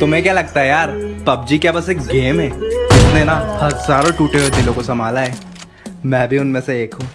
तुम्हें क्या लगता है यार? पबजी क्या बस एक गेम है? इसने ना हज़ारों टूटे हुए दिलों को संभाला है? मैं भी उनमें से एक हूँ।